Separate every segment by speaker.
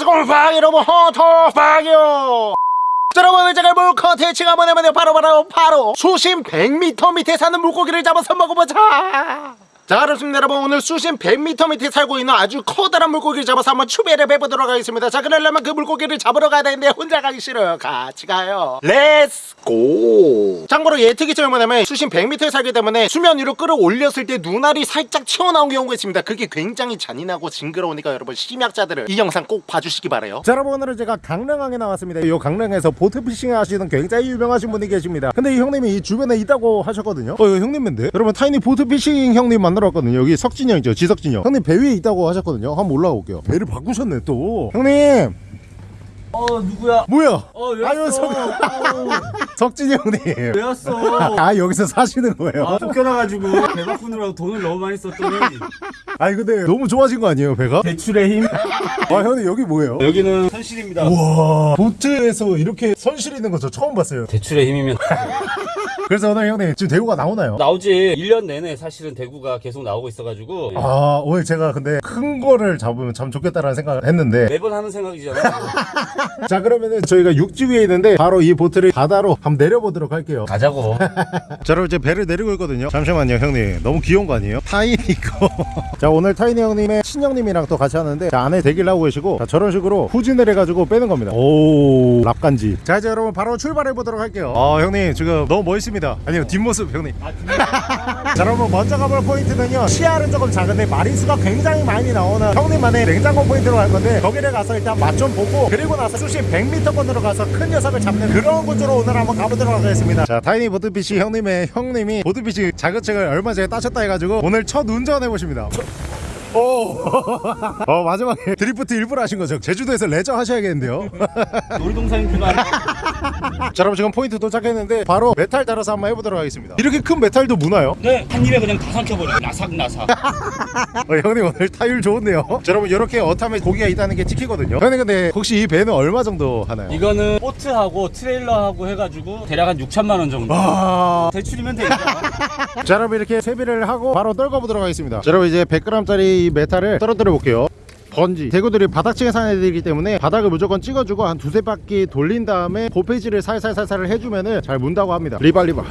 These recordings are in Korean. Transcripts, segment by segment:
Speaker 1: 안녕하세요 방 여러분 헌터퐝이요. 자, 여러분 제가 물 컨텐츠가 뭐냐면요. 바로 바로 바로. 수심 100m 밑에 사는 물고기를 잡아서 먹어보자 자 그렇습니다. 여러분 오늘 수심 100m 밑에 살고 있는 아주 커다란 물고기를 잡아서 한번 추배를 해보도록 하겠습니다. 자 그러려면 그 물고기를 잡으러 가야 되는데 혼자 가기 싫어요. 같이 가요. Let's go 참고로 얘 특이점이 뭐냐면 수심 100m에 살기 때문에 수면 위로 끌어올렸을 때 눈알이 살짝 튀어나온 경우가 있습니다. 그게 굉장히 잔인하고 징그러우니까 여러분 심약자들은 이 영상 꼭 봐주시기 바래요. 자 여러분 오늘은 제가 강릉항에 나왔습니다. 이 강릉에서 boat fishing 하시는 굉장히 유명하신 분이 계십니다. 근데 이 형님이 이 주변에 있다고 하셨거든요. 어 이거 형님인데? 여러분 타이니 보트피싱 형님 만나 러 왔거든요. 여기 석진이 형이죠. 지석진이 형. 형님 배 위에 있다고 하셨거든요. 한번 올라가 볼게요. 배를 바꾸셨네 또. 형님!
Speaker 2: 어 누구야?
Speaker 1: 뭐야?
Speaker 2: 어왜
Speaker 1: 아유,
Speaker 2: 왔어?
Speaker 1: 석-
Speaker 2: 어,
Speaker 1: 석진이 형님.
Speaker 2: 왜 왔어?
Speaker 1: 아 여기서 사시는 거예요?
Speaker 2: 아 쫓겨나가지고. 배 바꾸느라고 돈을 너무 많이 썼더니.
Speaker 1: 아니 근데 너무 좋아진 거 아니에요 배가?
Speaker 2: 대출의 힘.
Speaker 1: 아 형님 여기 뭐예요?
Speaker 2: 여기는 현실입니다.
Speaker 1: 와. 보트에서 이렇게 선실 있는 거 저 처음 봤어요.
Speaker 2: 대출의 힘이면
Speaker 1: 그래서 오늘 형님 지금 대구가 나오나요?
Speaker 2: 나오지. 1년 내내 사실은 대구가 계속 나오고 있어가지고.
Speaker 1: 아 오늘 제가 근데 큰 거를 잡으면 참 좋겠다라는 생각을 했는데.
Speaker 2: 매번 하는 생각이잖아.
Speaker 1: 자 그러면은 저희가 육지 위에 있는데 바로 이 보트를 바다로 한번 내려보도록 할게요.
Speaker 2: 가자고.
Speaker 1: 자 여러분 이제 배를 내리고 있거든요. 잠시만요 형님. 너무 귀여운 거 아니에요? 타이니 거. 자 오늘 타이니 형님의 친형님이랑 또 같이 하는데 자, 안에 대기를 하고 계시고 자, 저런 식으로 후진을 해가지고 빼는 겁니다. 오. 랍간지. 자 이제 여러분 바로 출발해 보도록 할게요. 아 형님 지금 너무 멋있습니다 아니요 뒷모습 형님 자 여러분 먼저 가볼 포인트는요 시야는 조금 작은데 마리수가 굉장히 많이 나오는 형님만의 냉장고 포인트로 갈 건데 거기를 가서 일단 맛 좀 보고 그리고 나서 수심 100m권으로 가서 큰 녀석을 잡는 그런 곳으로 오늘 한번 가보도록 하겠습니다 자 타이니 보트피싱 형님의 형님이 boat fishing 자격증을 얼마 전에 따셨다 해가지고 오늘 첫 운전 해보십니다 오, 어 마지막에 드리프트 일부러 하신 거죠? 제주도에서 레저 하셔야겠는데요.
Speaker 2: 놀이동산 그만.
Speaker 1: 자, 여러분 지금 포인트 도착했는데 바로 메탈 달아서 한번 해보도록 하겠습니다. 이렇게 큰 메탈도 무나요?
Speaker 2: 네, 한 입에 그냥 다 삼켜버려. 나삭나삭.
Speaker 1: 어, 형님 오늘 타율 좋은데요. 자, 여러분 이렇게 어탐에 고기가 있다는 게 찍히거든요. 형님 근데 혹시 이 배는 얼마 정도 하나요?
Speaker 2: 이거는 보트하고 트레일러하고 해가지고 대략 한 6천만 원 정도.
Speaker 1: 와.
Speaker 2: 대출이면 되니까.
Speaker 1: 자, 여러분 이렇게 채비를 하고 바로 떨궈보도록 하겠습니다. 자, 여러분 이제 100g짜리 이 메탈을 떨어뜨려 볼게요. 번지. 대구들이 바닥층에 사는 애들이기 때문에 바닥을 무조건 찍어주고 한 두세 바퀴 돌린 다음에 고페이지를 살살살살 해주면은 잘 문다고 합니다. 리발리발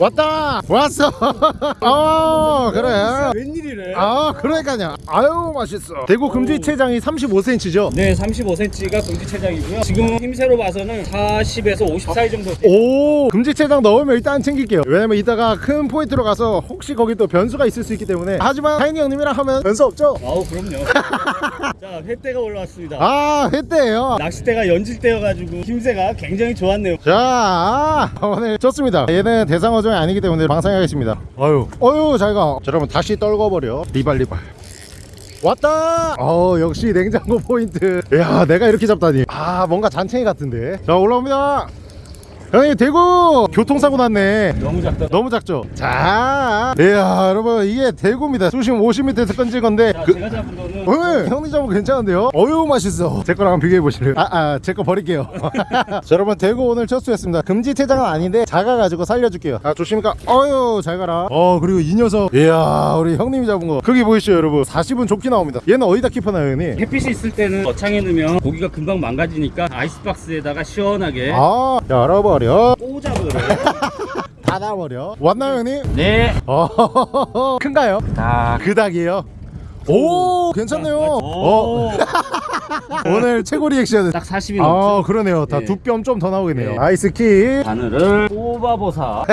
Speaker 1: 왔다! 왔어! 어 그래.
Speaker 2: 웬일이래?
Speaker 1: 아 그러니까요. 아유 맛있어. 대구 금지체장이 35cm죠?
Speaker 2: 네, 35cm가 공지 체장이고요. 지금 힘새로 봐서는 40에서 50 사이 정도.
Speaker 1: 오 금지체장 넣으면 일단 챙길게요. 왜냐면 이따가 큰 포인트로 가서 혹시 거기 또 변수가 있을 수 있기 때문에. 하지만 타이니 형님이랑 하면 변수 없죠?
Speaker 2: 아우 그럼요. 자, 횟대가 올라왔습니다.
Speaker 1: 아 회대예요?
Speaker 2: 낚싯대가 연질대여가지고 힘새가 굉장히 좋았네요.
Speaker 1: 자 오늘 좋습니다. 얘는 대상어종이 아니기 때문에 방생하겠습니다. 어유. 어유 잘가. 자 여러분 다시 떨궈버려. 리발 리발. 왔다! 어 역시 냉장고 포인트. 야 내가 이렇게 잡다니. 아 뭔가 잔챙이 같은데. 자 올라옵니다 형님 대구 교통사고 났네
Speaker 2: 너무 작다.
Speaker 1: 너무 작죠 자 이야 여러분 이게 대구입니다 수심 50m에서 건질 건데
Speaker 2: 자,
Speaker 1: 그,
Speaker 2: 제가 잡은 거는
Speaker 1: 어, 형님 잡은 괜찮은데요? 어유 맛있어. 제 거랑 비교해 보실래요? 아, 아, 제 거 버릴게요. 자, 여러분 대구 오늘 첫 수였습니다. 금지 퇴장은 아닌데 작아가지고 살려줄게요. 아, 조심히가. 어유, 잘 가라. 어, 그리고 이 녀석. 이야, 우리 형님이 잡은 거. 거기 보이시죠, 여러분? 40은 좋게 나옵니다. 얘는 어디다 킵하나요, 형님?
Speaker 2: 햇빛이 있을 때는 어창에 넣으면 고기가 금방 망가지니까 아이스박스에다가 시원하게
Speaker 1: 아, 열어 버려.
Speaker 2: 꽂아버려.
Speaker 1: 닫아버려. 왔나요, 형님?
Speaker 2: 네.
Speaker 1: 어, 큰가요?
Speaker 2: 딱.
Speaker 1: 그 닭이에요. 오, 괜찮네요. 어,
Speaker 2: 오.
Speaker 1: 오늘 최고 리액션.
Speaker 2: 딱 40이
Speaker 1: 아,
Speaker 2: 넘죠.
Speaker 1: 그러네요. 다
Speaker 2: 네.
Speaker 1: 두뼘 좀 더 나오겠네요.
Speaker 2: 네.
Speaker 1: 아이스키.
Speaker 2: 바늘을 뽑아보사.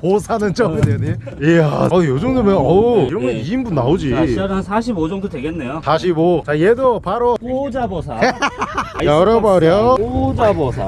Speaker 1: 보사는 점이 되네. 이야, 어, 요 정도면, 어우, 이런 건
Speaker 2: 네.
Speaker 1: 2인분 나오지.
Speaker 2: 자, 시야는 한45 정도 되겠네요.
Speaker 1: 45. 자, 얘도 바로
Speaker 2: 꽂아보사.
Speaker 1: 열어버려.
Speaker 2: 꽂아보사.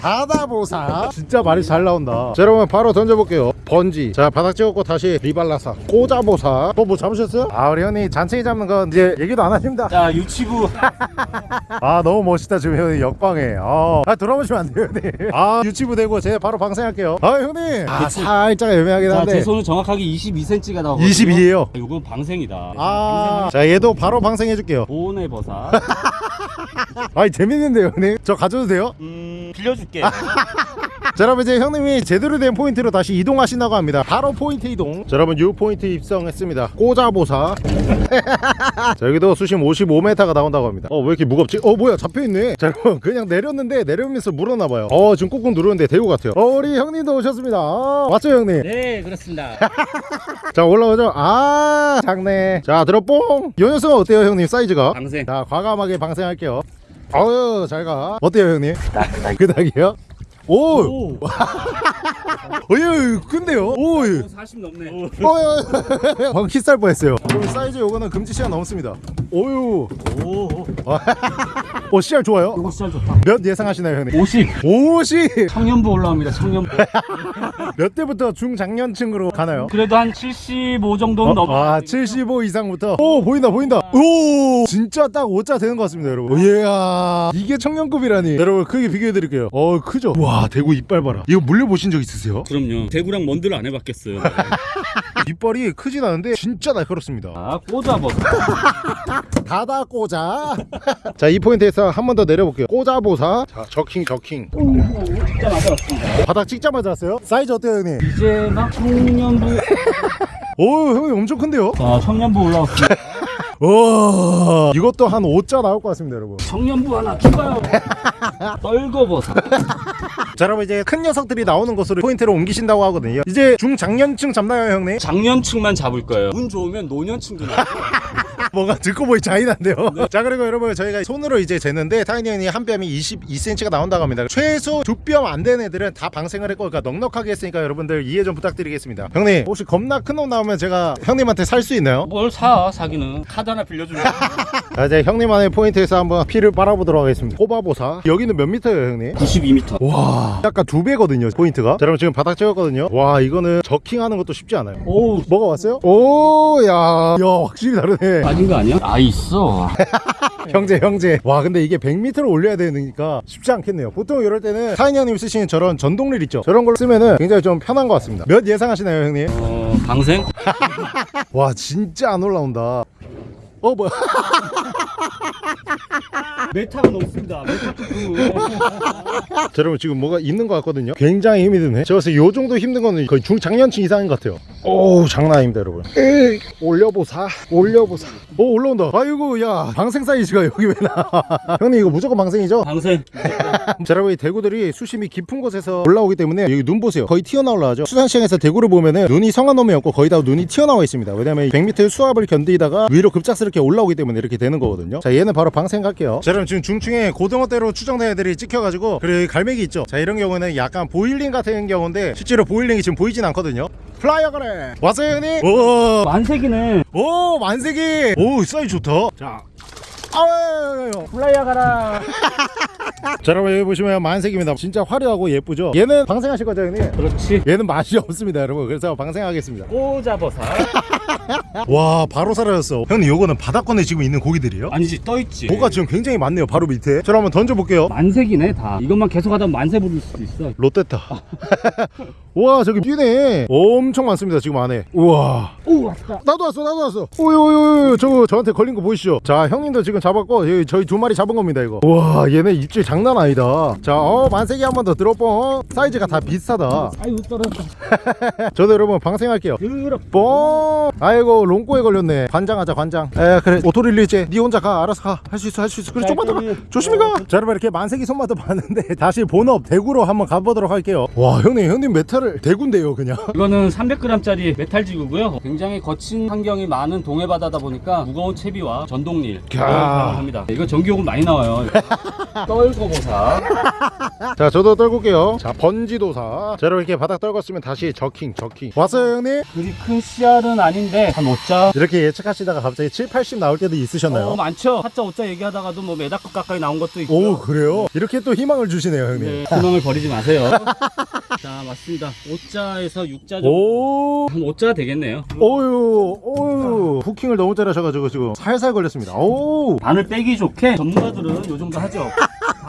Speaker 1: 바다보사. 진짜 말이 잘 나온다. 자, 여러분, 바로 던져볼게요. 번지. 자, 바닥 찍었고 다시 리발라사. 꼬자보사. 또 뭐 잡으셨어요? 아, 우리 형님 잔챙이 잡는 건 이제 얘기도 안 하십니다.
Speaker 2: 자, 유치부.
Speaker 1: 아, 너무 멋있다, 지금 형님. 역광에. 아, 아 돌아보시면 안 돼요, 형님. 아, 유치부 되고 제가 바로 방생할게요. 아, 형님. 아, 살짝 애매하긴
Speaker 2: 자,
Speaker 1: 한데.
Speaker 2: 제 손은 정확하게 22cm가 나오거든요.
Speaker 1: 22예요.
Speaker 2: 이건 방생이다.
Speaker 1: 아, 자, 얘도 바로 방생해 줄게요.
Speaker 2: 보온의 버사.
Speaker 1: 아이 재밌는데요 형님 저 가져도 돼요?
Speaker 2: 음, 빌려줄게.
Speaker 1: 자 여러분 이제 형님이 제대로 된 포인트로 다시 이동하신다고 합니다. 바로 포인트 이동. 자 여러분 요 포인트 입성했습니다. 꼬자보사. 자 여기도 수심 55m가 나온다고 합니다. 어 왜 이렇게 무겁지? 어 뭐야 잡혀있네. 자 여러분 그냥 내렸는데 내려오면서 물었나봐요. 어 지금 꾹꾹 누르는데 대구 같아요. 어 우리 형님도 오셨습니다. 아, 맞죠 형님?
Speaker 2: 네 그렇습니다.
Speaker 1: 자 올라오죠? 아 작네. 자 들어뽕. 요 녀석은 어때요 형님 사이즈가?
Speaker 2: 방생.
Speaker 1: 자 과감하게 방생할게요. 어유 잘가. 어때요 형님? 그닥이요? 오!
Speaker 2: 오
Speaker 1: 어유 근데요? 오!
Speaker 2: 40 넘네
Speaker 1: 어유 방금 키스할 뻔했어요 그럼 사이즈 요거는 금지 시간 넘습니다 오유 오어 씨알 좋아요?
Speaker 2: 이거 진짜 좋다
Speaker 1: 몇 예상하시나요 형님?
Speaker 2: 50
Speaker 1: 50!
Speaker 2: 청년부 올라옵니다 청년부
Speaker 1: 몇 대부터 중장년층으로 가나요?
Speaker 2: 그래도 한 75 정도는 넘어
Speaker 1: 아, 75 이상부터. 오, 보인다, 보인다. 오, 진짜 딱 5자 되는 것 같습니다, 여러분. 이야, 이게 청년급이라니. 여러분, 크게 비교해 드릴게요. 어, 크죠? 와, 대구 이빨 봐라. 이거 물려보신 적 있으세요?
Speaker 2: 그럼요 대구랑 먼들 안 해봤겠어요
Speaker 1: 이빨이 크진 않은데 진짜 날카롭습니다.
Speaker 2: 아 꽂아버섯
Speaker 1: 다다 꽂아. 자, 이 포인트에서 한 번 더 내려볼게요. 꽂아보사. 자, 저킹, 저킹.
Speaker 2: 진짜 맞았습니다
Speaker 1: 바닥 찍자마자 왔어요? 사이즈 어때요, 형님?
Speaker 2: 이제 막 청년부
Speaker 1: 오, 형님 엄청 큰데요?
Speaker 2: 아 청년부 올라왔습니다
Speaker 1: 와, 이것도 한 5자 나올 것 같습니다, 여러분.
Speaker 2: 청년부 하나 추가요 떨궈보사
Speaker 1: 자 여러분 이제 큰 녀석들이 나오는 곳으로 포인트를 옮기신다고 하거든요. 이제 중장년층 잡나요 형님?
Speaker 2: 장년층만 잡을 거예요. 운 좋으면 노년층도 나와요
Speaker 1: 뭔가 듣고 보니 잔인한데요? 자 그리고 여러분 저희가 손으로 이제 재는데 타이니 형이 한 뺨이 22cm가 나온다고 합니다. 최소 두뼘안 되는 애들은 다 방생을 했고 그러니까 넉넉하게 했으니까 여러분들 이해 좀 부탁드리겠습니다. 형님 혹시 겁나 큰 놈 나오면 제가 형님한테 살 수 있나요?
Speaker 2: 뭘 사 사기는? 카드 하나 빌려주면.
Speaker 1: 자 이제 형님만의 포인트에서 한번 피를 빨아보도록 하겠습니다. 뽑아보사. 여기는 몇 미터예요 형님?
Speaker 2: 92m
Speaker 1: 와 약간 두 배거든요 포인트가. 자 여러분 지금 바닥 찍었거든요. 와 이거는 jerking하는 것도 쉽지 않아요.
Speaker 2: 오우.
Speaker 1: 뭐가 왔어요? 오야 야 확실히 다르네.
Speaker 2: 빠진 거 아니야? 아 있어
Speaker 1: 형제 형제 와 근데 이게 100m를 올려야 되니까 쉽지 않겠네요 보통 이럴 때는 타이니 형님 쓰시는 저런 전동릴 있죠 저런 걸 쓰면은 굉장히 좀 편한 것 같습니다 몇 예상하시나요 형님?
Speaker 2: 어 방생?
Speaker 1: 와 진짜 안 올라온다 어 뭐야?
Speaker 2: 메타가 높습니다. 메타
Speaker 1: 자, 여러분 지금 뭐가 있는 것 같거든요? 굉장히 힘이 드네. 제가 봤을 때요 정도 힘든 거는 거의 중장년층 이상인 것 같아요. 오 장난 아닙니다 여러분. 에이, 올려보사. 올려보사. 오 올라온다. 아이고 야. 방생 사이즈가 여기 왜 나와 형님 이거 무조건 방생이죠?
Speaker 2: 방생.
Speaker 1: 자 여러분 이 대구들이 수심이 깊은 곳에서 올라오기 때문에 여기 눈 보세요. 거의 튀어나올라죠. 수산시장에서 대구를 보면은 눈이 성한 놈이 없고 거의 다 눈이 튀어나와 있습니다. 왜냐면 100m 수압을 견디다가 위로 급작스럽게 올라오기 때문에 이렇게 되는 거거든요. 자 얘는 바로 방생 갈게요. 자 여러분 지금 중층에 고등어떼로 추정된 애들이 찍혀가지고 그리고 이 갈매기 있죠? 자 이런 경우는 약간 boiling 같은 경우인데 실제로 boiling이 지금 보이진 않거든요. 플라이어 그래! 왔어요 형님? 오,
Speaker 2: 만세기네
Speaker 1: 오 만세기! 오 사이즈 좋다. 자 아유
Speaker 2: 플라이어 가라.
Speaker 1: 자 여러분 여기 보시면 만세기입니다. 진짜 화려하고 예쁘죠? 얘는 방생하실 거죠 형님?
Speaker 2: 그렇지.
Speaker 1: 얘는 맛이 없습니다 여러분. 그래서 방생하겠습니다.
Speaker 2: 꽂아보사.
Speaker 1: 와 바로 사라졌어. 형님 요거는 바닥권에 지금 있는 고기들이에요?
Speaker 2: 아니지 떠있지.
Speaker 1: 뭐가 지금 굉장히 많네요 바로 밑에. 저를 한번 던져볼게요.
Speaker 2: 만세기네 다. 이것만 계속 하다 만세 부를 수도 있어.
Speaker 1: 롯데타. 와 저기 뛰네. 엄청 많습니다 지금 안에. 우와.
Speaker 2: 오 왔다.
Speaker 1: 나도 왔어 나도 왔어. 오요요요 저거 저한테 걸린 거 보이시죠? 자 형님도 지금 잡았고 저희 두 마리 잡은 겁니다 이거. 와 얘네 입질 장난 아니다. 자 어 만세기 한 번 더 들어뽕 사이즈가 다 비슷하다.
Speaker 2: 아이고 떨어졌다.
Speaker 1: 저도 여러분 방생할게요. 뽕 아이고 똥꼬에 걸렸네. 관장하자 관장. 에 그래. auto release 니 혼자 가. 알아서 가. 할 수 있어 할 수 있어. 그래 좀만 더가. 조심히 가자 여러분 이렇게 만세기 손맛도 봤는데 다시 본업 대구로 한번 가보도록 할게요. 와 형님 형님 metal이 대구인데요 그냥.
Speaker 2: 이거는 300g짜리 metal jig고요. 굉장히 거친 환경이 많은 동해 바다다 보니까 무거운 채비와 전동릴.
Speaker 1: 야.
Speaker 2: 합니다. 이거 전기요금 많이 나와요. 떨거보사.
Speaker 1: 자 저도 떨굴게요. 자 번지도사. 자 여러분 이렇게 바닥 떨궜으면 다시 저킹 저킹. 왔어요 형님?
Speaker 2: 그리 큰 씨알은 아닌데 한 5자.
Speaker 1: 이렇게 예측하시다가 갑자기 7, 80 나올 때도 있으셨나요?
Speaker 2: 어 많죠. 4자 5자 얘기하다가도 뭐 메다급 가까이 나온 것도 있고.
Speaker 1: 오 그래요? 이렇게 또 희망을 주시네요 형님.
Speaker 2: 네, 희망을 버리지 마세요 자 맞습니다. 5자에서 6자 정도
Speaker 1: 오.
Speaker 2: 한 5자 되겠네요.
Speaker 1: 오유 오유. 후킹을 너무 잘하셔가지고 지금 살살 걸렸습니다. 오.
Speaker 2: 바늘 빼기 좋게 전문가들은 요 정도 하죠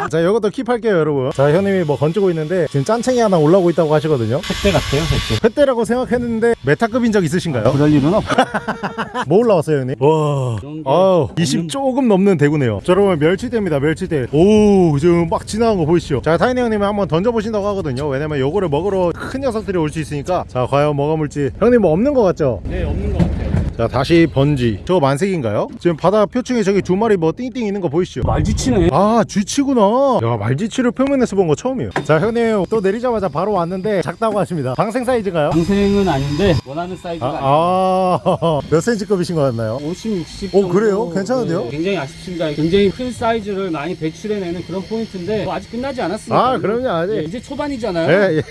Speaker 1: 자 이것도 keep할게요 여러분. 자 형님이 뭐 건지고 있는데 지금 잔챙이 하나 올라오고 있다고 하시거든요.
Speaker 2: 횟대 같아요 횟대.
Speaker 1: 횟대라고 생각했는데 메타급인 적 있으신가요?
Speaker 2: 그럴 일은 없어
Speaker 1: 뭐 올라왔어요 형님? 와. 아우
Speaker 2: 없는-
Speaker 1: 20 조금 넘는 대구네요. 자 여러분 멸치떼입니다 멸치떼. 오 지금 막 지나간 거 보이시죠? 자 타이니 형님이 한번 던져보신다고 하거든요. 왜냐면 요거를 먹으러 큰 녀석들이 올 수 있으니까. 자 과연 뭐가 물지? 형님 뭐 없는 거 같죠?
Speaker 2: 네 없는 것 같아요
Speaker 1: 자 다시 번지 저거 만세기인가요? 지금 바다 표층에 저기 두 마리 뭐 띵띵 있는 거 보이시죠?
Speaker 2: 말쥐치네
Speaker 1: 아 쥐치구나 야 말쥐치를 표면에서 본 거 처음이에요 자 형님 또 내리자마자 바로 왔는데 작다고 하십니다 방생 사이즈인가요?
Speaker 2: 방생은 아닌데 원하는 사이즈가 아,
Speaker 1: 아, 몇 센치급이신 것 같나요?
Speaker 2: 50, 60
Speaker 1: 오,
Speaker 2: 정도
Speaker 1: 그래요? 괜찮은데요?
Speaker 2: 네, 굉장히 아쉽습니다 굉장히 큰 사이즈를 많이 배출해내는 그런 포인트인데 뭐 아직 끝나지 않았으니까
Speaker 1: 아, 그럼요, 아직.
Speaker 2: 네, 이제 초반이잖아요
Speaker 1: 예, 예.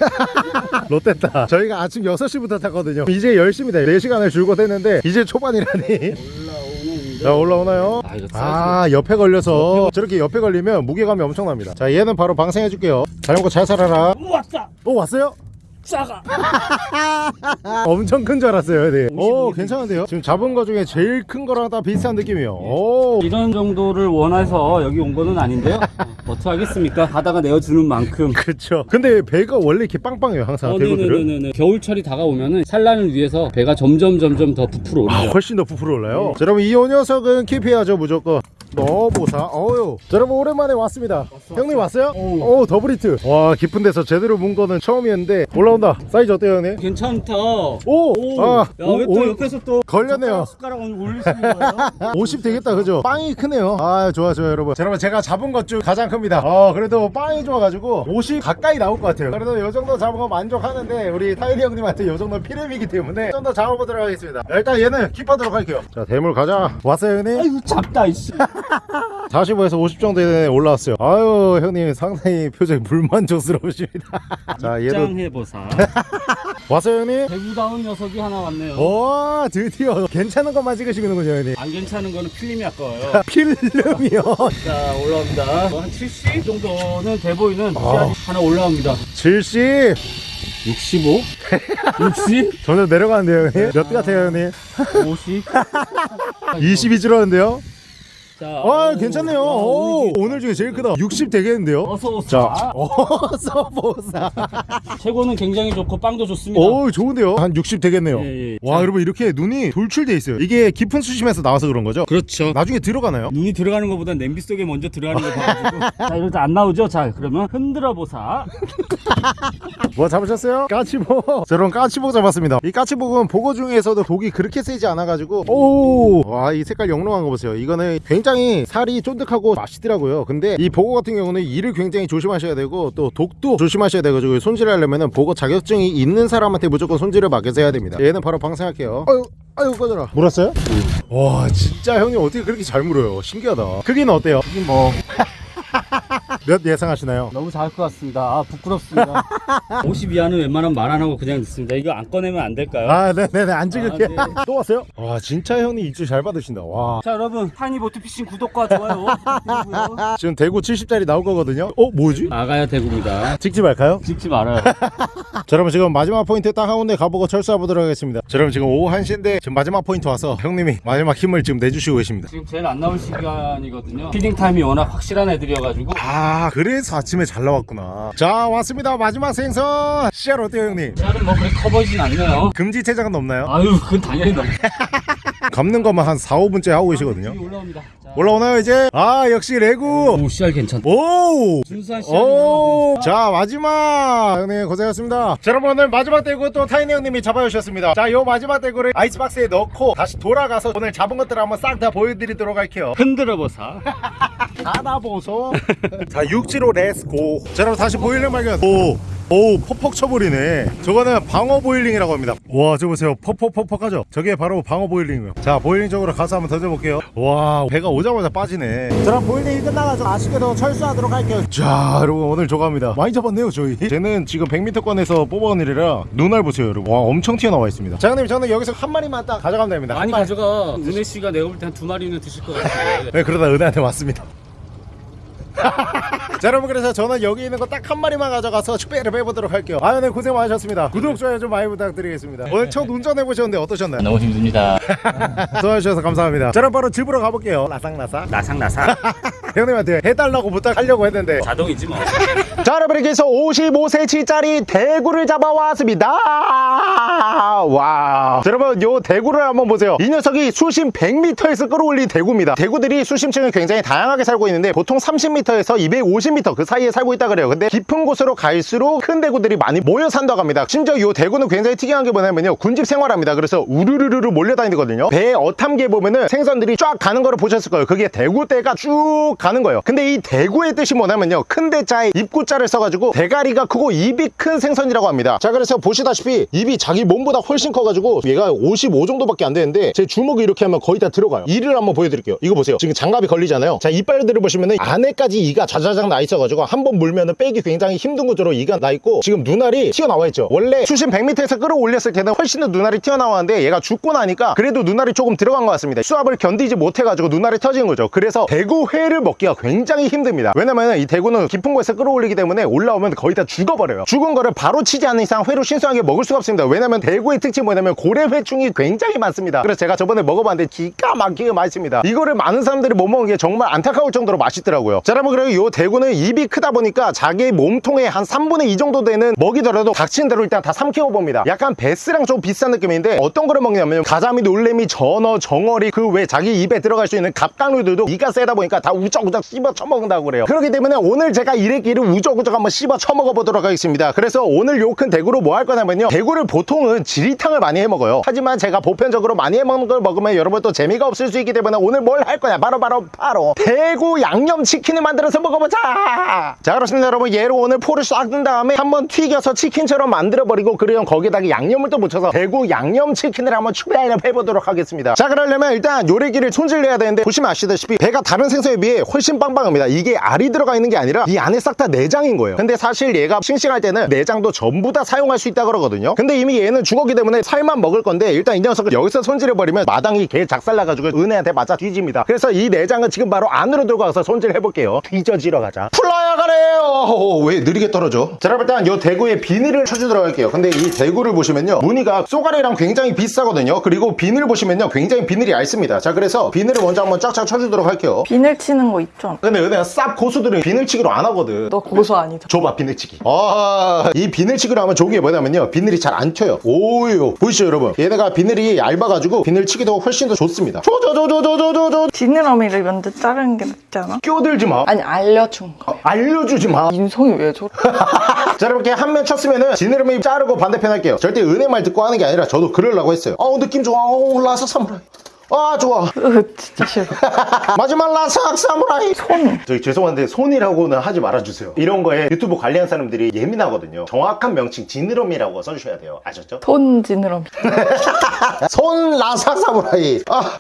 Speaker 1: 롯데다. 저희가 아침 6시부터 탔거든요. 이제 10시입니다. 4시간을 줄곧 했는데, 이제 초반이라니.
Speaker 2: 올라오는
Speaker 1: 자, 올라오나요?
Speaker 2: 아
Speaker 1: 아, 옆에 걸려서. 저렇게 옆에 걸리면 무게감이 엄청납니다. 자, 얘는 바로 방생해줄게요. 잘 먹고 잘 살아라.
Speaker 2: 오, 왔다
Speaker 1: 오, 왔어요?
Speaker 2: 작아
Speaker 1: 엄청 큰 줄 알았어요. 네. 오,
Speaker 2: 55.
Speaker 1: 괜찮은데요? 지금 잡은 거 중에 제일 큰 거랑 다 비슷한 느낌이에요. 오.
Speaker 2: 이런 정도를 원해서 여기 온 거는 아닌데요 어, 어떻게 하겠습니까 바다가 내어주는 만큼
Speaker 1: 그쵸. 근데 배가 원래 이렇게 빵빵해요, 항상
Speaker 2: 어,
Speaker 1: 대구들은.
Speaker 2: 네네네네. 겨울철이 다가오면은 산란을 위해서 배가 점점 점점 더 부풀어
Speaker 1: 아,
Speaker 2: 오르죠.
Speaker 1: 훨씬 더 부풀어 올라요. 자, 여러분 이 녀석은 keep해야죠 무조건. 넣어보사. 어유. 자, 여러분 오랜만에 왔습니다. 형님 왔어요? 오, double hit. 와 깊은 데서 제대로 문 거는 처음이었는데 올라 온다. 사이즈 어때요, 형님?
Speaker 2: 괜찮다.
Speaker 1: 오,
Speaker 2: 오,
Speaker 1: 아,
Speaker 2: 야, 왜 또 옆에서 또
Speaker 1: 걸렸네요.
Speaker 2: 숟가락, 오늘 올리시는 거예요?
Speaker 1: 50 되겠다, 그죠? 빵이 크네요. 아, 좋아, 좋아, 여러분. 자, 여러분 제가 잡은 것 중 가장 큽니다. 어, 그래도 빵이 좋아가지고 50 가까이 나올 것 같아요. 그래도 이 정도 잡은 거 만족하는데 우리 타이리 형님한테 이 정도 피렘이기 때문에 좀 더 잡아보도록 하겠습니다. 일단 얘는 킵하도록 할게요. 자, 대물 가자. 왔어요, 형님?
Speaker 2: 아이고 잡다 이씨.
Speaker 1: 45에서 50 정도에 올라왔어요. 아유 형님 상당히 표정이 불만족스러우십니다. 자 얘도
Speaker 2: 입장해보사.
Speaker 1: 왔어요 형님?
Speaker 2: 대구다운 녀석이 하나 왔네요.
Speaker 1: 와 드디어 괜찮은 것만 찍으시는군요 형님.
Speaker 2: 안 괜찮은 거는 필름이 아까워요.
Speaker 1: 필름이요.
Speaker 2: 자 올라옵니다. 뭐한 70 정도는 돼 보이는
Speaker 1: 아.
Speaker 2: 하나 올라옵니다.
Speaker 1: 70
Speaker 2: 65? 60?
Speaker 1: 점점 내려가는데요 형님. 몇 대 같아요 형님?
Speaker 2: 50?
Speaker 1: 20이 줄었는데요.
Speaker 2: 자,
Speaker 1: 아
Speaker 2: 오,
Speaker 1: 괜찮네요.
Speaker 2: 야,
Speaker 1: 오,
Speaker 2: 오늘
Speaker 1: 오늘 중에 제일 크다. 60 되겠는데요.
Speaker 2: 어서 오세요.
Speaker 1: 자, 어서 보사.
Speaker 2: 최고는 굉장히 좋고 빵도 좋습니다.
Speaker 1: 오 좋은데요. 한 60 되겠네요.
Speaker 2: 예, 예.
Speaker 1: 와
Speaker 2: 자.
Speaker 1: 여러분 이렇게 눈이 돌출돼 있어요. 이게 깊은 수심에서 나와서 그런 거죠?
Speaker 2: 그렇죠.
Speaker 1: 나중에 들어가나요?
Speaker 2: 눈이 들어가는 것보다 냄비 속에 먼저 들어가는 거 봐가지고 자 이럴 때안 나오죠? 자 그러면 흔들어 보사
Speaker 1: 뭐 잡으셨어요? 까치복 자, 여러분 까치복 잡았습니다 이 까치복은 보고 중에서도 독이 그렇게 세지 않아가지고 오 와 이 색깔 영롱한 거 보세요 이거는 굉장히 살이 쫀득하고 맛있더라고요. 근데 이 보고 같은 경우는 이를 굉장히 조심하셔야 되고 또 독도 조심하셔야 돼가지고 손질하려면 보고 자격증이 있는 사람한테 무조건 손질을 맡겨서 해야 됩니다. 얘는 바로 방생할게요. 아유 아유 꺼져라 물었어요? 와 진짜 형님 어떻게 그렇게 잘 물어요? 신기하다. 크기는 어때요?
Speaker 2: 이게 뭐
Speaker 1: 몇 예상하시나요?
Speaker 2: 너무 작을 것 같습니다 아 부끄럽습니다 50 이하는 웬만하면 말 안 하고 그냥 넣습니다 이거 안 꺼내면 안 될까요?
Speaker 1: 아 네네네 안 찍을게
Speaker 2: 아, 네.
Speaker 1: 또 왔어요? 와 진짜 형님 입주 잘 받으신다 와
Speaker 2: 자 여러분 타니 보트피싱 구독과 좋아요 부탁드리고요.
Speaker 1: 지금 대구 70짜리 나올 거거든요 어 뭐지?
Speaker 2: 나가야 되고입니다
Speaker 1: 찍지 말까요?
Speaker 2: 찍지 말아요
Speaker 1: 자 여러분 지금 마지막 포인트 딱한 군데 가보고 철수해 보도록 하겠습니다 자 여러분 지금 오후 1시인데 지금 마지막 포인트 와서 형님이 마지막 힘을 지금 내주시고 계십니다
Speaker 2: 지금 제일 안 나올 시간이거든요 feeding time이 워낙 확실한 애들이어가지고
Speaker 1: 아 그래서 아침에 잘 나왔구나 자 왔습니다 마지막 생선 씨알 어때요 형님?
Speaker 2: 씨알은 뭐 그렇게 커 보이진 않네요
Speaker 1: 금지 체장은 없나요?
Speaker 2: 아유 그건 당연히 넘
Speaker 1: 감는 것만 한 4, 5분째 하고 계시거든요
Speaker 2: 여기 올라옵니다 자.
Speaker 1: 올라오나요 이제? 아 역시 레고
Speaker 2: 오 씨알 괜찮다
Speaker 1: 오
Speaker 2: 순수한
Speaker 1: 오,
Speaker 2: 씨알이
Speaker 1: 자 마지막 형님 고생하셨습니다. 자, 여러분 오늘 마지막 대구 또 타이니 형님이 잡아주셨습니다. 자, 요 마지막 대구를 아이스박스에 넣고 다시 돌아가서 오늘 잡은 것들 한번 싹 다 보여드리도록 할게요.
Speaker 2: 흔들어 보사
Speaker 1: 하나 보소. 자, 육지로 let's go. 자, 여러분 다시 boiling 발견. 오. 오 퍽퍽 쳐버리네 저거는 방어 boiling이라고 합니다 와 저거 보세요 퍽퍽퍽퍽 하죠 저게 바로 방어 boiling이에요 자 boiling 쪽으로 가서 한번 던져볼게요 와 배가 오 자마자 빠지네. 자 그럼 boiling이 끝나가지고 아쉽게도 철수하도록 할게요. 자 여러분 오늘 저거합니다. 많이 잡았네요 저희. 쟤는 지금 100m권에서 뽑아온 일이라 눈알 보세요 여러분. 와 엄청 튀어나와 있습니다. 자 형님 저는 여기서 한 마리만 딱 가져가면 됩니다.
Speaker 2: 많이. 가져가. 은혜 씨가 내가 볼 때 한 두 마리는 드실 것 같아요.
Speaker 1: 네 그러다 은혜한테 왔습니다 자 여러분 그래서 저는 여기 있는 거 딱 한 마리만 가져가서 축배를 빼보도록 할게요 아 네 고생 많으셨습니다 구독 좋아요 좀 많이 부탁드리겠습니다 오늘 첫 운전해보셨는데 어떠셨나요?
Speaker 2: 너무 힘듭니다.
Speaker 1: 도와주셔서 감사합니다 자 그럼 바로 집으로 가볼게요 라상라상
Speaker 2: 나상나상.
Speaker 1: 형님한테 해달라고 부탁하려고 했는데
Speaker 2: 자동이지 뭐.
Speaker 1: 자 여러분 이렇게 해서 55cm짜리 대구를 잡아왔습니다 와 자, 여러분 요 대구를 한번 보세요. 이 녀석이 수심 100m에서 끌어올린 대구입니다. 대구들이 수심층이 굉장히 다양하게 살고 있는데 보통 30m에서 250m 그 사이에 살고 있다 그래요. 근데 깊은 곳으로 갈수록 큰 대구들이 많이 모여 산다고 합니다. 심지어 요 대구는 굉장히 특이한 게 뭐냐면요. 군집 생활합니다. 그래서 우르르르르 몰려다니거든요. 배 어탐기에 보면은 생선들이 쫙 가는 거를 보셨을 거예요. 그게 대구대가 쭉 가는 거예요. 근데 이 대구의 뜻이 뭐냐면요. 큰 대자에 입구자를 써가지고 대가리가 크고 입이 큰 생선이라고 합니다. 자 그래서 보시다시피 입이 자기 몸보다 훨씬 커가지고 얘가 55 정도밖에 안 되는데 제 주먹이 이렇게 하면 거의 다 들어가요. 이를 한번 보여드릴게요. 이거 보세요. 지금 장갑이 걸리잖아요. 자 이빨들을 보시면은 안에까지 이가 자자작 나 있어가지고 한 번 물면은 빼기 굉장히 힘든 구조로 이가 나 있고 지금 눈알이 튀어나와 있죠. 원래 수심 100m에서 끌어올렸을 때는 훨씬 더 눈알이 튀어나왔는데 얘가 죽고 나니까 그래도 눈알이 조금 들어간 것 같습니다. 수압을 견디지 못해가지고 눈알이 터진 거죠. 그래서 대구회를 먹기가 굉장히 힘듭니다. 왜냐면 이 대구는 깊은 곳에서 끌어올리기 때문에 올라오면 거의 다 죽어버려요. 죽은 거를 바로 치지 않는 이상 회로 신선하게 먹을 수가 없습니다. 왜냐면 대구의 특징이 뭐냐면 고래회충이 굉장히 많습니다. 그래서 제가 저번에 먹어봤는데 기가 막히게 맛있습니다. 이거를 많은 사람들이 못 먹은 게 정말 안타까울 정도로 맛있더라고요. 자 여러분 그리고 이 대구는 입이 크다 보니까 자기 몸통의 한 3분의 2 정도 되는 먹이더라도 닥치는 대로 일단 다 삼키고 봅니다. 약간 베스랑 좀 비슷한 느낌인데 어떤 거를 먹냐면 가자미 놀래미 전어 정어리 그 외 자기 입에 들어갈 수 있는 갑각류들도 이가 세다 보니까 다 우적우적 씹어 처먹는다고 그래요. 그렇기 때문에 오늘 제가 이래끼를 우적우적 한번 씹어 처먹어 보도록 하겠습니다. 그래서 오늘 요 큰 대구로 뭐 할 거냐면요. 대구를 보통은 지리탕을 많이 해 먹어요. 하지만 제가 보편적으로 많이 해 먹는 걸 먹으면 여러분 또 재미가 없을 수 있기 때문에 오늘 뭘 할 거냐? 바로 바로 바로 대구 양념치킨을 만들어서 먹어보자! 자 그렇습니다 여러분. 얘를 오늘 포를 싹 든 다음에 한번 튀겨서 치킨처럼 만들어 버리고 그리고 거기다가 양념을 또 묻혀서 대구 양념치킨을 한번 추가해 보도록 하겠습니다. 자 그러려면 일단 요리기를 손질해야 되는데 보시면 아시다시피 배가 다른 생선에 비해 훨씬 빵빵합니다. 이게 알이 들어가 있는 게 아니라 이 안에 싹 다 내장인 거예요. 근데 사실 얘가 싱싱할 때는 내장도 전부 다 사용할 수 있다 그러거든요. 근데 이미 얘는 죽었기 때문에 살만 먹을 건데 일단 이 녀석을 여기서 손질해 버리면 마당이 개 작살나가지고 은혜한테 맞아 뒤집니다. 그래서 이 내장은 지금 바로 안으로 들고 가서 손질해 볼게요. 뒤져지러 가자. 풀어야 가래요! 오, 왜 느리게 떨어져? 자 여러분 일단 요 대구에 비닐을 쳐주도록 할게요. 근데 이 대구를 보시면요 무늬가 쏘가리랑 굉장히 비싸거든요. 그리고 비늘 보시면요 굉장히 비늘이 얇습니다. 자 그래서 비늘을 먼저 한번 쫙쫙 쳐주도록 할게요.
Speaker 3: 비늘 치는 거 있죠?
Speaker 1: 근데 은혜가 쌉 고수들은 비늘치기로 안 하거든.
Speaker 3: 너 고소 아니다.
Speaker 1: 줘봐 비늘치기. 아이 비늘치기로 하면 좋은 게 뭐냐면요 비늘이 잘 안 튀어요 오요 보이시죠 여러분? 얘네가 비늘이 얇아가지고 비늘 치기도 훨씬 더 좋습니다. 조조조조조조조
Speaker 3: 지느러미를 먼저 자르는 게 낫지 않아?
Speaker 1: 끼어들지 마.
Speaker 3: 아니 알려준 거.
Speaker 1: 알려주지 마.
Speaker 3: 인성이 왜 저래?
Speaker 1: 자 이렇게 한 면 쳤으면은 지느러미 자르고 반대편 할게요. 절대 은혜 말 듣고 하는 게 아니라 저도 그러려고 했어요. 어 느낌 좋아. 어 라삭 사무라이 아 좋아.
Speaker 3: 으, 진짜 싫어.
Speaker 1: 마지막 라삭 사무라이.
Speaker 3: 손.
Speaker 1: 저기 죄송한데 손이라고는 하지 말아주세요. 이런 거에 유튜브 관리한 사람들이 예민하거든요. 정확한 명칭 지느러미라고 써주셔야 돼요. 아셨죠?
Speaker 3: 손 지느러미.
Speaker 1: 손 라삭 사무라이. 아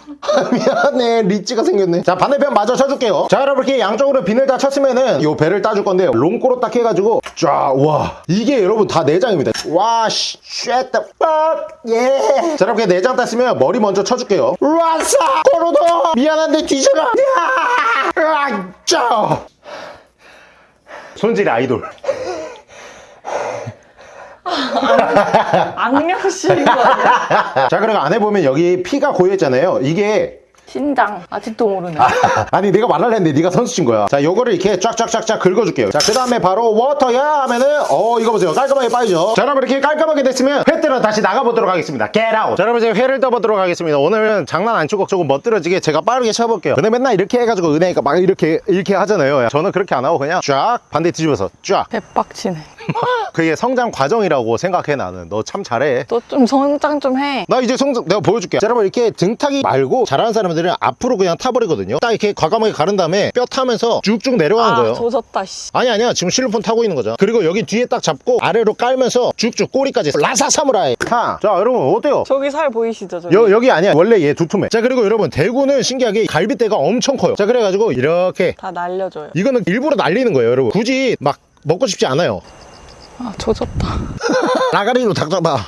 Speaker 1: 미안해. 리치가 생겼네. 자 반대편 마저 쳐줄게요. 자 여러분 이렇게 양쪽으로 비늘 다 쳤으면은 요 배를 따줄 건데 롱꼬로 딱 해가지고 쫙와. 이게 여러분 다 내장입니다. 와씨. fuck yeah. 자 이렇게 내장 땄으면 머리 먼저 쳐줄게요 라삭 꼬로도 미안한데 뒤져라 야! 으악! 짜 손질 아이돌
Speaker 3: 악령씨인 거 아니야?
Speaker 1: 자 그리고 안에 보면 여기 피가 고여있잖아요 이게
Speaker 3: 신장. 아직도 모르네.
Speaker 1: 아니 네가 말하려 했는데 네가 선수친 거야. 자 요거를 이렇게 쫙쫙쫙쫙 긁어줄게요. 자그 다음에 바로 워터야 하면은 어 이거 보세요. 깔끔하게 빠지죠? 자 여러분 이렇게 깔끔하게 됐으면 회 뜨러 다시 나가보도록 하겠습니다. Get out. 자 여러분 이제 회를 떠보도록 하겠습니다. 오늘은 장난 안 치고 조금 멋들어지게 제가 빠르게 쳐볼게요. 근데 맨날 이렇게 해가지고 은혜가 막 이렇게 이렇게 하잖아요. 저는 그렇게 안 하고 그냥 쫙 반대 뒤집어서 쫙.
Speaker 3: 대박치네.
Speaker 1: 그게 성장 과정이라고 생각해 나는 너 참 잘해
Speaker 3: 너 좀 성장 좀 해.
Speaker 1: 나 이제 성장 내가 보여줄게 자, 여러분 이렇게 등타기 말고 잘하는 사람들은 앞으로 그냥 타버리거든요 딱 이렇게 과감하게 가른 다음에 뼈 타면서 쭉쭉 내려가는
Speaker 3: 아,
Speaker 1: 거예요
Speaker 3: 조졌다, 씨.
Speaker 1: 아니 아니야 지금 실로폰 타고 있는 거죠 그리고 여기 뒤에 딱 잡고 아래로 깔면서 쭉쭉 꼬리까지 라사 사무라이 하. 자 여러분 어때요?
Speaker 3: 저기 살 보이시죠, 저기?
Speaker 1: 여, 여기 아니야 원래 얘 두툼해 자 그리고 여러분 대구는 신기하게 갈비대가 엄청 커요 자 그래가지고 이렇게
Speaker 3: 다 날려줘요.
Speaker 1: 이거는 일부러 날리는 거예요 여러분 굳이 막 먹고 싶지 않아요
Speaker 3: 아, 조졌다.
Speaker 1: 닭 잡아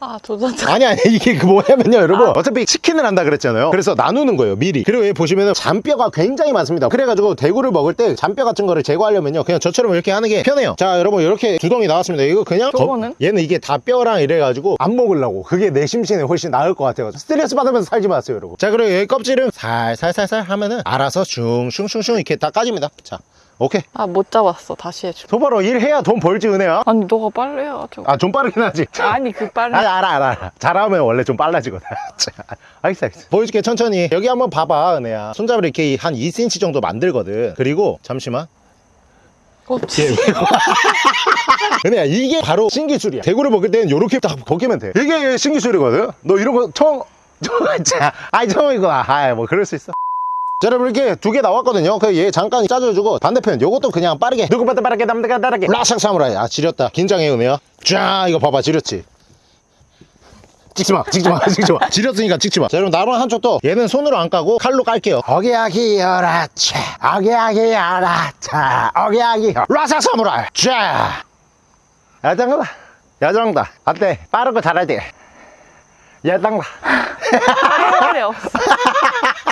Speaker 3: 아 조졌다.
Speaker 1: 아니 아니 이게 그 뭐냐면요 여러분. 어차피 치킨을 한다 그랬잖아요. 그래서 나누는 거예요 미리. 그리고 여기 보시면은 잔뼈가 굉장히 많습니다. 그래가지고 대구를 먹을 때 잔뼈 같은 거를 제거하려면요 그냥 저처럼 이렇게 하는 게 편해요. 자 여러분 이렇게 두 덩이 나왔습니다. 이거 그냥 거-
Speaker 3: 저거는?
Speaker 1: 얘는 이게 다 뼈랑 이래가지고 안 먹으려고. 그게 내 심신에 훨씬 나을 것 같아요. 스트레스 받으면서 살지 마세요 여러분. 자 그리고 여기 껍질은 살살살살 하면은 알아서 슝슝슝슝 이렇게 다 까집니다. 자 오케이
Speaker 3: 아 못 잡았어. 다시 해줘.
Speaker 1: 소바로 일해야 돈 벌지 은혜야
Speaker 3: 아니 너가 빨리 해야죠.
Speaker 1: 아좀 빠르긴 하지
Speaker 3: 아니 그 빨리.
Speaker 1: 아, 알아, 알아, 알아. 잘하면 원래 좀 빨라지거든. 자, 알겠어, 알겠어. 보여줄게, 천천히. 여기 한번 봐봐, 은혜야. 손잡이를 이렇게 한 2cm 정도 만들거든. 그리고, 잠시만.
Speaker 3: 어,
Speaker 1: 은혜야, 이게 바로 신기술이야. 대구를 먹을 때는 요렇게 딱 벗기면 돼. 이게 신기술이거든? 너 이런 거 처음, 자, 아이, 처음이구나. 아이, 뭐, 그럴 수 있어. 자, 여러분, 이렇게 두 개 나왔거든요. 그얘 잠깐 짜줘주고, 반대편, 요것도 그냥 빠르게. 누구보다 빠르게, 남들가 빠르게. 라샥 사무라이. 아, 지렸다. 긴장해, 은혜야. 쫙, 이거 봐봐, 지렸지. 찍지 마, 찍지 마, 찍지 마. 지렸으니까 찍지 마. 자, 여러분, 나무 한쪽도 얘는 손으로 안 까고 칼로 깔게요. 어기야기 열아차, 어기야기 열아차, 어기야기 라사 사무라이. 자, 야장다, 야장다. 어때? 빠르고 잘하지? 야장다.
Speaker 3: 빨리 없어.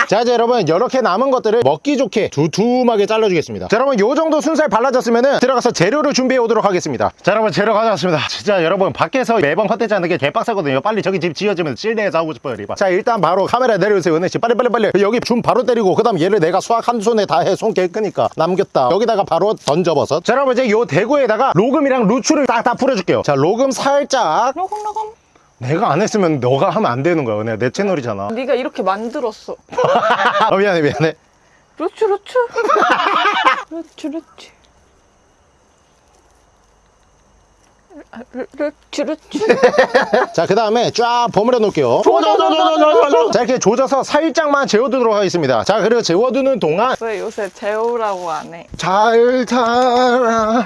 Speaker 1: 자 이제 여러분 이렇게 남은 것들을 먹기 좋게 두툼하게 잘라주겠습니다. 자 여러분 요 정도 순살 발라졌으면 들어가서 재료를 준비해 오도록 하겠습니다. 자 여러분 재료 가져왔습니다. 진짜 여러분 밖에서 매번 헛되지 않는 게 개빡세거든요. 빨리 저기 집 지어지면 실내에서 하고 싶어요 리바. 자 일단 바로 카메라 내려주세요 은혜씨. 빨리 빨리 빨리. 여기 줌 바로 때리고 그 다음 얘를 내가 수학 한 손에 다 해손개 크니까 남겼다. 여기다가 바로 던져버섯. 자 여러분 이제 요 대구에다가 로금이랑 루추를 딱 다 뿌려줄게요. 자 로금 살짝.
Speaker 3: 로금 로금.
Speaker 1: 내가 안 했으면 너가 하면 안 되는 거야 은혜 내 채널이잖아
Speaker 3: 네가 이렇게 만들었어.
Speaker 1: 어, 미안해 미안해
Speaker 3: 루추 루추. 루추 루추. 아, 루- 루추 루추.
Speaker 1: 자, 그 다음에 쫙 버무려 놓을게요. 자, 이렇게 조져서 살짝만 재워두도록 하겠습니다. 자, 그리고 재워두는 동안
Speaker 3: 왜 요새 재우라고 안 해?
Speaker 1: 잘 살아,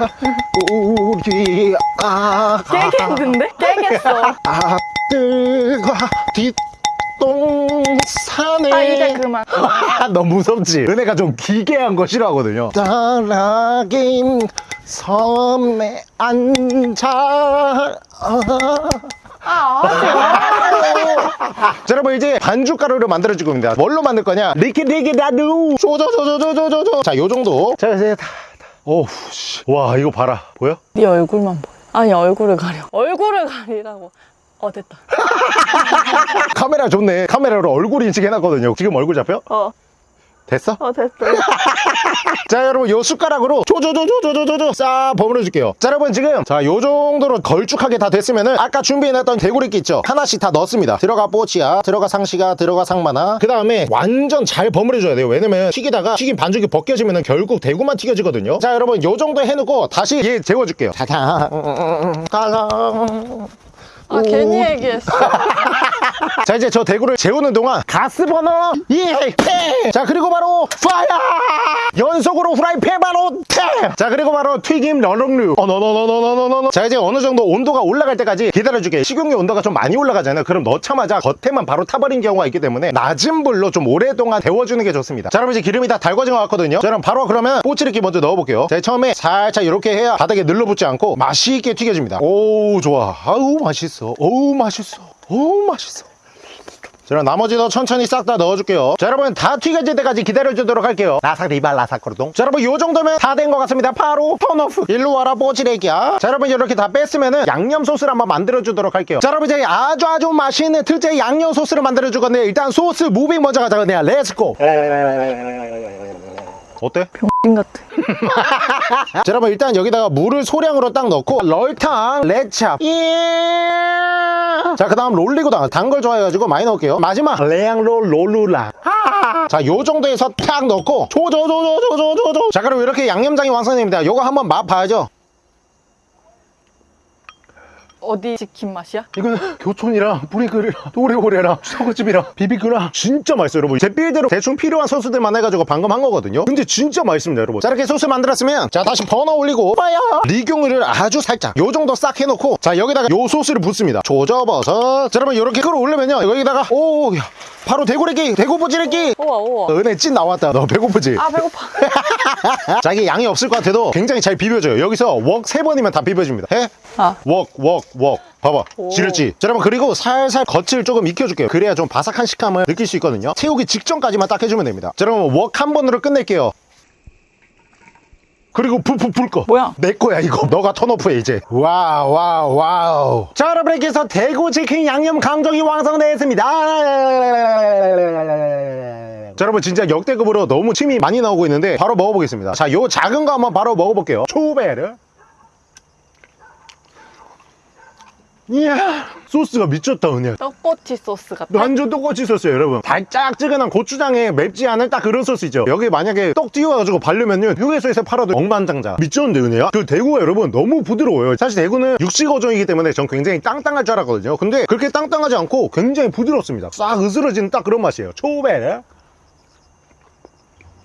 Speaker 1: 우리 아,
Speaker 3: 깨겠는데? 깨겠어.
Speaker 1: 앞들과 뒷 동산에.
Speaker 3: 아 이제 그만.
Speaker 1: 너무 무섭지? 은혜가 좀 기괴한 거 싫어하거든요. 따라긴 섬에 앉아.
Speaker 3: 아 말라고.
Speaker 1: 자, 여러분 이제 반죽 가루를 만들어 줄 겁니다. 뭘로 만들 거냐? 리키리키라루 조조조조조조조. 자, 요 정도. 자, 이제 다. 다. 오우 씨. 와, 이거 봐라. 보여?
Speaker 3: 네 얼굴만 보여. 아니 얼굴을 가려. 얼굴을 가리라고. 어 됐다.
Speaker 1: 카메라 좋네. 카메라로 얼굴 인식해놨거든요. 지금 얼굴 잡혀?
Speaker 3: 어.
Speaker 1: 됐어?
Speaker 3: 어 됐어.
Speaker 1: 자, 여러분 요 숟가락으로 조조조조조조조 싹 버무려 줄게요. 자, 여러분 지금 자, 요 정도로 걸쭉하게 다 됐으면은 아까 준비해놨던 대구리끼 있죠? 하나씩 다 넣었습니다. 들어가 뽀치야, 들어가 상시가, 들어가 상마나. 그 다음에 완전 잘 버무려 줘야 돼요. 왜냐면 튀기다가 튀긴 반죽이 벗겨지면은 결국 대구만 튀겨지거든요. 자, 여러분 요 정도 해놓고 다시 얘 재워줄게요. 짜잔, 짜잔.
Speaker 3: 아 괜히 얘기했어.
Speaker 1: 자 이제 저 대구를 재우는 동안 가스 버너 예자 그리고 바로 파이어! 연속으로 프라이팬 바로 탭자 그리고 바로 튀김 러렁류. 어너너너너너너너 자 이제 어느 정도 온도가 올라갈 때까지 기다려주게. 식용유 온도가 좀 많이 올라가잖아요. 그럼 넣자마자 겉에만 바로 타버린 경우가 있기 때문에 낮은 불로 좀 오랫동안 데워주는 게 좋습니다. 자 여러분 이제 기름이 다 달궈진 것 같거든요. 자 그럼 바로 그러면 꼬치리끼 먼저 넣어볼게요. 자 처음에 살짝 이렇게 해야 바닥에 늘러붙지 않고 맛있게 튀겨집니다. 오 좋아. 아우 맛있어 어우 맛있어 어우 맛있어 자, 그럼 나머지 도 천천히 싹 다 넣어줄게요. 자, 여러분 다 튀겨질 때까지 기다려주도록 할게요. 라삭 리발 라삭 거르동. 자, 여러분 요 정도면 다 된 것 같습니다. 바로 턴오프. 일로 와라 뽀지레기야. 자, 여러분 이렇게 다 뺐으면은 양념 소스를 한번 만들어주도록 할게요. 자, 여러분 이제 아주 아주 맛있는 특제 양념 소스를 만들어줄 건데 일단 소스 무빙 먼저 가자. 그냥 렛츠고. 어때?
Speaker 3: 병 같아.
Speaker 1: 자, 여러분 일단 여기다가 물을 소량으로 딱 넣고 럴탕 레찹. 예. 자 그 다음 롤리고당 단 걸 좋아해가지고 많이 넣을게요. 마지막. 레앙롤 롤루라. 자 요 정도에서 탁 넣고 조조조조조조조. 자 그럼 이렇게 양념장이 완성됩니다. 요거 한번 맛 봐야죠
Speaker 3: 어디 치킨 맛이야?
Speaker 1: 이거는 교촌이랑 뿌리글이랑 오레오레랑 소고집이랑 비비큐랑 진짜 맛있어요 여러분. 제 빌대로 대충 필요한 소스들만 해가지고 방금 한 거거든요. 근데 진짜 맛있습니다 여러분. 자 이렇게 소스 만들었으면 자 다시 버너 올리고 파이어 리경을 아주 살짝 요 정도 싹 해놓고 자 여기다가 요 소스를 붓습니다. 조져버섯 자 여러분 이렇게 끌어올리면요. 여기다가 오 야. 바로 대구레기 대구 보지레기
Speaker 3: 우와 우와.
Speaker 1: 은혜 찐 나왔다 너 배고프지?
Speaker 3: 아 배고파.
Speaker 1: 자기 양이 없을 것 같아도 굉장히 잘 비벼줘요 여기서 웍 세 번이면 다 비벼줍니다 해?
Speaker 3: 아.
Speaker 1: 웍, 웍, 웍. 봐봐.
Speaker 3: 오.
Speaker 1: 지렸지? 자, 여러분, 그리고 살살 겉을 조금 익혀줄게요. 그래야 좀 바삭한 식감을 느낄 수 있거든요. 태우기 직전까지만 딱 해주면 됩니다. 자, 여러분, 웍 한 번으로 끝낼게요. 그리고 불불 불 거.
Speaker 3: 뭐야?
Speaker 1: 내 거야, 이거. 너가 turn off해, 이제. wow, wow, wow. 자, 여러분, 이렇게 해서 대구 치킨 양념 강정이 완성되었습니다. 자, 여러분, 진짜 역대급으로 너무 침이 많이 나오고 있는데, 바로 먹어보겠습니다. 자, 요 작은 거 한번 바로 먹어볼게요. 초베르. 이야 소스가 미쳤다 은혜.
Speaker 3: 떡꼬치 소스 같아.
Speaker 1: 완전 똑같이 썼어요 여러분. 달짝지근한 고추장에 맵지 않은 딱 그런 소스 있죠. 여기 만약에 떡 띄워가지고 바르면요 휴게소에서 팔아도 억만장자 미쳤는데 은혜야? 그 대구가 여러분 너무 부드러워요. 사실 대구는 육식 어종이기 때문에 전 굉장히 땅땅할 줄 알았거든요. 근데 그렇게 땅땅하지 않고 굉장히 부드럽습니다. 싹 으스러지는 딱 그런 맛이에요. 초베르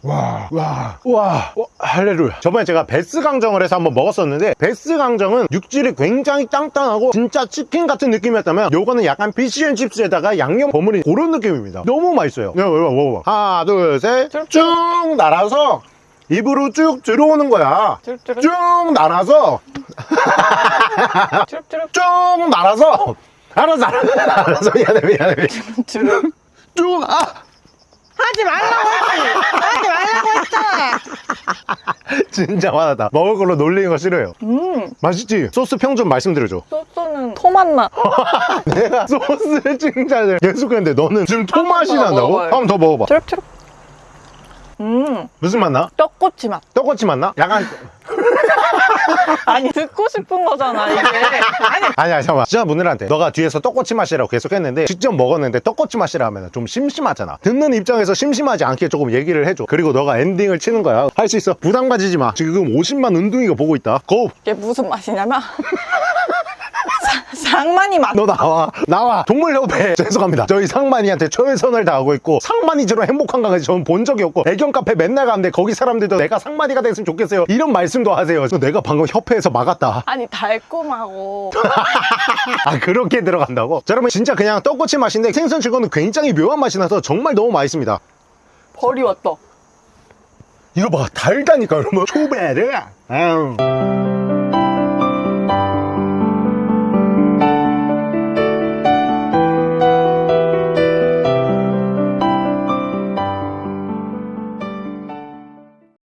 Speaker 1: 와, 와, 와, 와, 할렐루야. 저번에 제가 배스 강정을 해서 한번 먹었었는데, 배스 강정은 육질이 굉장히 땅땅하고, 진짜 치킨 같은 느낌이었다면, 요거는 약간 fish and chips에다가 양념 버무린 그런 느낌입니다. 너무 맛있어요. 야, 먹어봐, 먹어봐. 하나, 둘, 셋. 쭉 날아서, 입으로 쭉 들어오는 거야. 쭉 날아서. 쭉 날아서, 알았어, 알았어, 알았어. 미안해, 미안해. 미안해.
Speaker 3: 쭈룩.
Speaker 1: 쭉, 아!
Speaker 3: 하지 말라고 했지. 하지 말라고 했잖아.
Speaker 1: 진짜 화나다. 먹을 걸로 놀리는 거 싫어요.
Speaker 3: 음.
Speaker 1: 맛있지? 소스 평 좀 말씀드려줘.
Speaker 3: 소스는 토맛 맛.
Speaker 1: 내가 소스를 칭찬을 계속했는데 너는 지금 토맛이 난다고? 한 번 더 먹어봐.
Speaker 3: 쭈룩쭈룩. 음.
Speaker 1: 무슨 맛 나?
Speaker 3: 떡꼬치 맛.
Speaker 1: 떡꼬치 맛 나? 약간
Speaker 3: 아니 듣고 싶은 거잖아 이게. 아니
Speaker 1: 아니야 잠깐만 진짜 문들한테 너가 뒤에서 떡꼬치 맛이라고 계속 했는데 직접 먹었는데 떡꼬치 맛이라 하면 좀 심심하잖아 듣는 입장에서 심심하지 않게 조금 얘기를 해줘 그리고 너가 엔딩을 치는 거야 할 수 있어 부담 가지지 마 지금 50만 운동이가 보고 있다 고!
Speaker 3: 이게 무슨 맛이냐면 사- 상만이 맛.
Speaker 1: 너 나와. 나와. 동물협회. 죄송합니다. 저희 상만이한테 최선을 다하고 있고 상만이처럼 행복한 강아지 저는 본 적이 없고 애견 카페 맨날 가는데 거기 사람들도 내가 상만이가 됐으면 좋겠어요. 이런 말씀도 하세요. 내가 방금 협회에서 막았다.
Speaker 3: 아니 달콤하고.
Speaker 1: 아 그렇게 들어간다고? 자 여러분 진짜 그냥 떡꼬치 맛인데 생선 치고는 굉장히 묘한 맛이 나서 정말 너무 맛있습니다.
Speaker 3: 벌이 왔다.
Speaker 1: 이거 봐 달다니까 여러분. 아우.